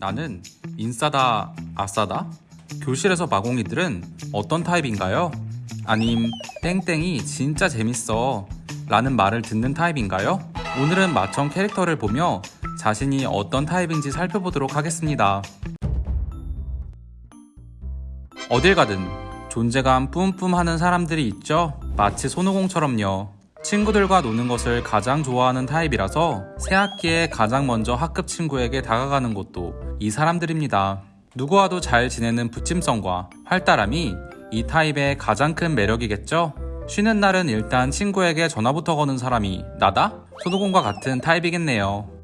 나는 인싸다, 아싸다? 교실에서 마공이들은 어떤 타입인가요? 아님 땡땡이 진짜 재밌어 라는 말을 듣는 타입인가요? 오늘은 마청 캐릭터를 보며 자신이 어떤 타입인지 살펴보도록 하겠습니다. 어딜 가든 존재감 뿜뿜 하는 사람들이 있죠? 마치 손오공처럼요. 친구들과 노는 것을 가장 좋아하는 타입이라서 새학기에 가장 먼저 학급 친구에게 다가가는 것도 이 사람들입니다. 누구와도 잘 지내는 부침성과 활달함이 이 타입의 가장 큰 매력이겠죠? 쉬는 날은 일단 친구에게 전화부터 거는 사람이 나다? 손오공과 같은 타입이겠네요.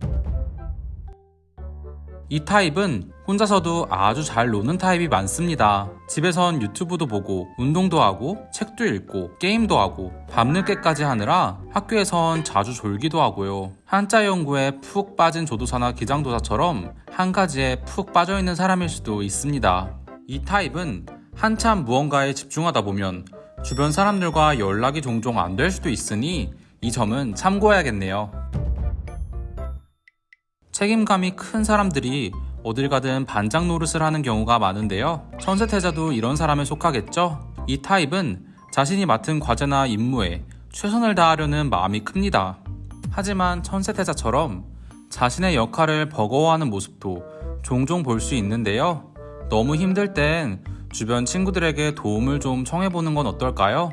이 타입은 혼자서도 아주 잘 노는 타입이 많습니다. 집에선 유튜브도 보고 운동도 하고 책도 읽고 게임도 하고 밤늦게까지 하느라 학교에선 자주 졸기도 하고요. 한자 연구에 푹 빠진 조도사나 기장도사처럼 한 가지에 푹 빠져있는 사람일 수도 있습니다. 이 타입은 한참 무언가에 집중하다 보면 주변 사람들과 연락이 종종 안 될 수도 있으니 이 점은 참고해야겠네요. 책임감이 큰 사람들이 어딜 가든 반장 노릇을 하는 경우가 많은데요. 천세태자도 이런 사람에 속하겠죠? 이 타입은 자신이 맡은 과제나 임무에 최선을 다하려는 마음이 큽니다. 하지만 천세태자처럼 자신의 역할을 버거워하는 모습도 종종 볼 수 있는데요. 너무 힘들 땐 주변 친구들에게 도움을 좀 청해보는 건 어떨까요?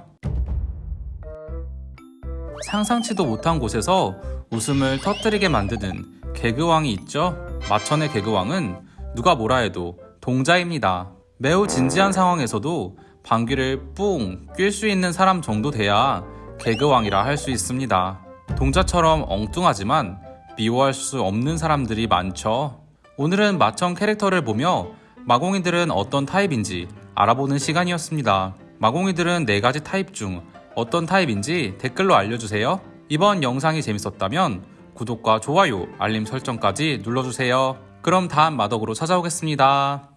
상상치도 못한 곳에서 웃음을 터뜨리게 만드는 개그왕이 있죠. 마천의 개그왕은 누가 뭐라 해도 동자입니다. 매우 진지한 상황에서도 방귀를 뿡 낄 수 있는 사람 정도 돼야 개그왕이라 할 수 있습니다. 동자처럼 엉뚱하지만 미워할 수 없는 사람들이 많죠. 오늘은 마천 캐릭터를 보며 마공이들은 어떤 타입인지 알아보는 시간이었습니다. 마공이들은 4가지 타입 중 어떤 타입인지 댓글로 알려주세요. 이번 영상이 재밌었다면 구독과 좋아요, 알림 설정까지 눌러주세요. 그럼 다음 마덕으로 찾아오겠습니다.